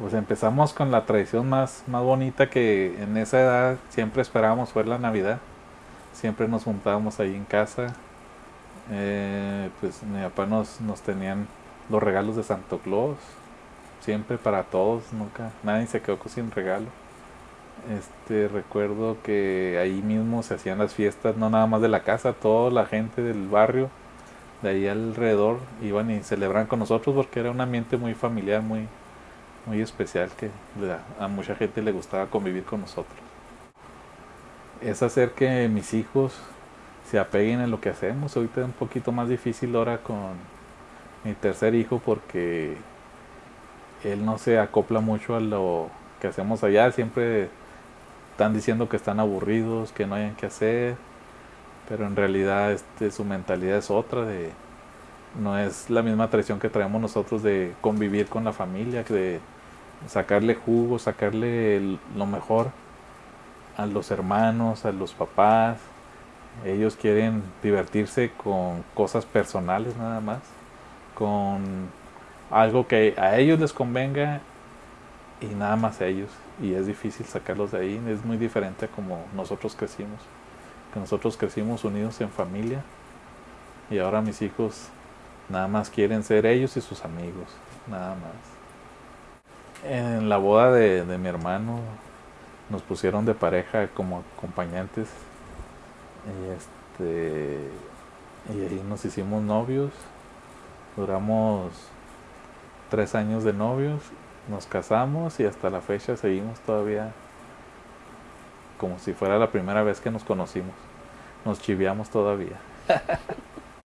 Pues empezamos con la tradición más, más bonita que en esa edad siempre esperábamos fue la Navidad. Siempre nos juntábamos ahí en casa. Eh, pues mi papá nos, nos tenían los regalos de Santo Claus. Siempre para todos, nunca, nadie se quedó sin regalo. Este, recuerdo que ahí mismo se hacían las fiestas, no nada más de la casa, toda la gente del barrio de ahí alrededor iban y celebraban con nosotros porque era un ambiente muy familiar, muy, muy especial que a mucha gente le gustaba convivir con nosotros. Es hacer que mis hijos se apeguen en lo que hacemos. Ahorita es un poquito más difícil ahora con mi tercer hijo porque él no se acopla mucho a lo que hacemos allá. Siempre están diciendo que están aburridos, que no hayan que hacer, pero en realidad este, su mentalidad es otra de no es la misma tradición que traemos nosotros de convivir con la familia, de sacarle jugo, sacarle lo mejor a los hermanos, a los papás. Ellos quieren divertirse con cosas personales nada más, con algo que a ellos les convenga y nada más a ellos. Y es difícil sacarlos de ahí, es muy diferente a como nosotros crecimos. Que nosotros crecimos unidos en familia y ahora mis hijos Nada más quieren ser ellos y sus amigos, nada más. En la boda de, mi hermano nos pusieron de pareja como acompañantes. Y este y ahí nos hicimos novios. Duramos tres años de novios nos casamos y hasta la fecha seguimos todavía como si fuera la primera vez que nos conocimos. Nos chiviamos todavía